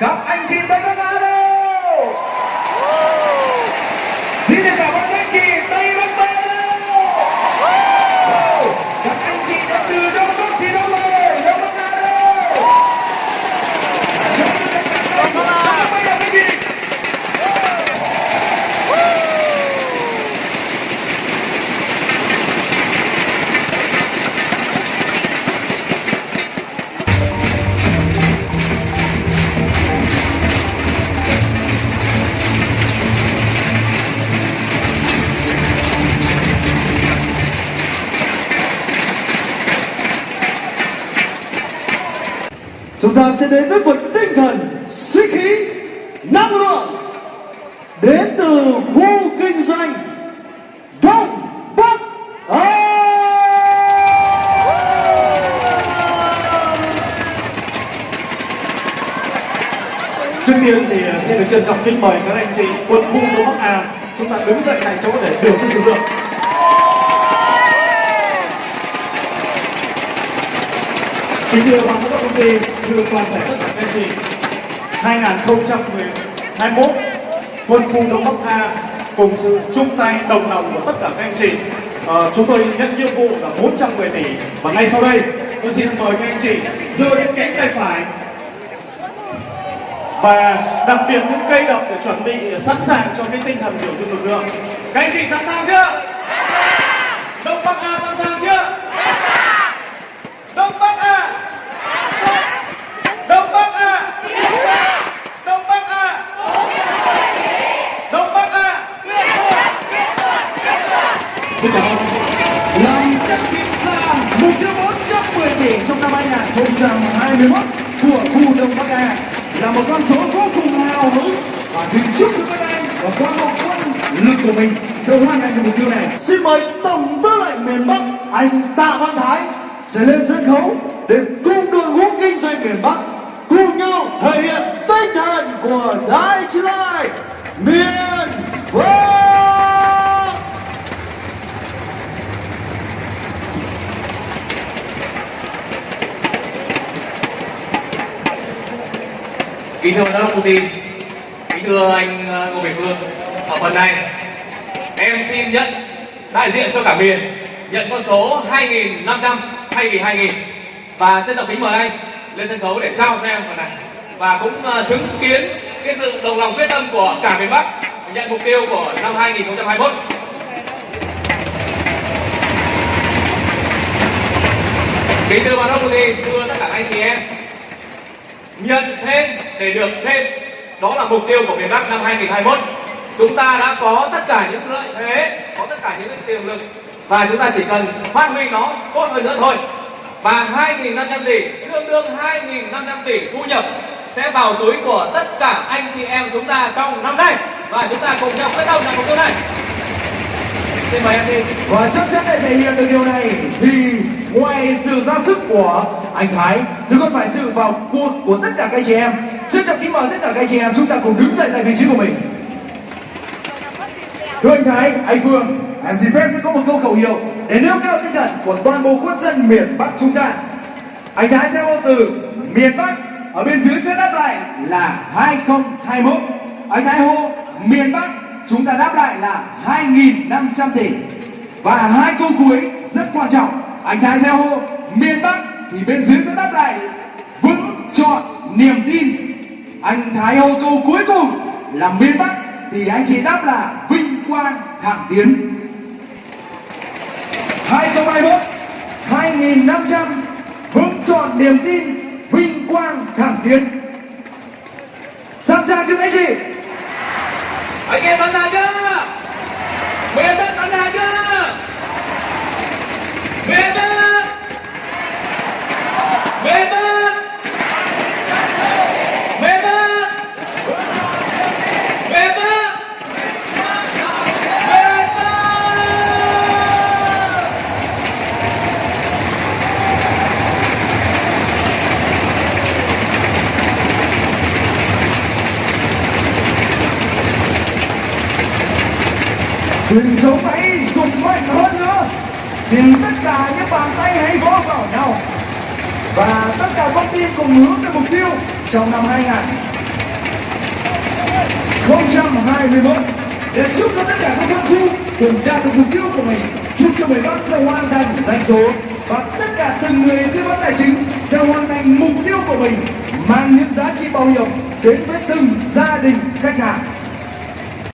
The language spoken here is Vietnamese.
các anh chị Tây chúng ta sẽ đến với một tinh thần sĩ khí năng lượng. Đến từ khu kinh doanh đông bắc á. Trước tiên thì à, xin được trân trọng kính mời các anh chị quân khu Đông Bắc A. Chúng ta đứng dậy tại chỗ để biểu dương lực lượng. Kính thưa ban giám đốc công ty, thưa toàn thể tất cả các anh chị, 2021 quân khu Đông Bắc A cùng sự chung tay đồng lòng của tất cả các anh chị. À, chúng tôi nhận nhiệm vụ là 410 tỷ. Và ngay sau đây tôi xin mời các anh chị giơ lên cánh tay phải. Và đặc biệt những cây độc để chuẩn bị sẵn sàng cho cái tinh thần biểu dương lực lượng. Các anh chị sẵn sàng chưa đông bắc a sẵn sàng chưa đông bắc a đông bắc a đông bắc a đông bắc a xin cảm ơn. Làm chắc kim ra mục tiêu 410 tỷ trong năm 2021 của khu Đông Bắc A. Là một con số vô cùng hào hứng. Và xin chúc cho các anh và qua một quân lực của mình sẽ hoàn thành được mục tiêu này. Xin mời Tổng tư lệnh miền Bắc, anh Tạ Văn Thái, sẽ lên sân khấu để cùng đội ngũ kinh doanh miền Bắc cùng nhau thể hiện tinh thần của Đại Lai, miền Bắc kính thưa giám đốc công ty, kính thưa anh ờ, ngô bình phương. Ở phần này, em xin nhận đại diện cho cả miền, nhận con số 2.500 thay vì 2.000 và trân trọng kính mời anh lên sân khấu để trao cho em phần này. Và cũng ờ, chứng kiến cái sự đồng lòng quyết tâm của cả miền Bắc nhận mục tiêu của năm 2021 kính thưa ban đốc công ty, thưa tất cả anh chị em nhận thêm để được thêm. Đó là mục tiêu của miền Bắc năm 2021 chúng ta đã có tất cả những lợi thế, có tất cả những tiềm lực và chúng ta chỉ cần phát huy nó tốt hơn nữa thôi. Và 2.500 tỷ, tương đương 2.500 tỷ thu nhập sẽ vào túi của tất cả anh chị em chúng ta trong năm nay. Và chúng ta cùng nhau quyết tâm làm mục tiêu này. Xin mời MC Và chắc chắn để thể hiện được điều này thì ngoài sự ra sức của anh Thái thì còn phải sự vào cuộc của tất cả các chị em. Trân trọng kính mời tất cả các chị em chúng ta cùng đứng dậy tại vị trí của mình. Thưa anh Thái, anh Phương, em xin phép sẽ có một câu khẩu hiệu để nêu cao tinh thần của toàn bộ quân dân miền Bắc chúng ta. Anh Thái sẽ hô từ miền Bắc, ở bên dưới sẽ đáp lại là 2021. Anh Thái hô miền Bắc, chúng ta đáp lại là 2.500 tỷ. Và hai câu cuối rất quan trọng. Anh Thái sẽ hô miền Bắc thì bên dưới sẽ đáp lại vững chọn niềm tin. Anh Thái hô câu cuối cùng là miền Bắc, thì anh chị đáp là vinh quang thẳng tiến. 2021 2500 vững chọn niềm tin, vinh quang thẳng tiến. Sẵn sàng chưa anh chị? anh em sẵn sàng chưa miền Bắc sẵn sàng chưa miền Bắc miền Bắc miền Bắc miền Bắc miền Bắc Xin chống hãy dùng mạnh hơn nữa. Xin tất cả những bàn tay hãy vỗ vào nhau. Và tất cả con tim cùng hướng về mục tiêu trong năm 2021 2021 để chúc cho tất cả các quân khu cùng đạt được mục tiêu của mình, chúc cho miền bác sẽ hoàn thành doanh số và tất cả từng người tư vấn tài chính sẽ hoàn thành mục tiêu của mình, mang những giá trị bảo hiểm đến với từng gia đình khách hàng.